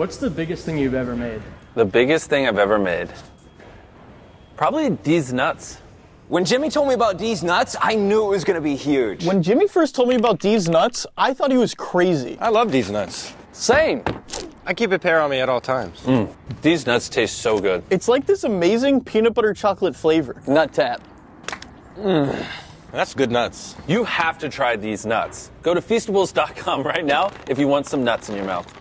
What's the biggest thing you've ever made? The biggest thing I've ever made. Probably these nuts. When Jimmy told me about these nuts, I knew it was going to be huge. When Jimmy first told me about these nuts, I thought he was crazy. I love these nuts. Same. I keep a pair on me at all times. Mm. These nuts taste so good. It's like this amazing peanut butter chocolate flavor. Nut tap. Mm. That's good nuts. You have to try these nuts. Go to feastables.com right now if you want some nuts in your mouth.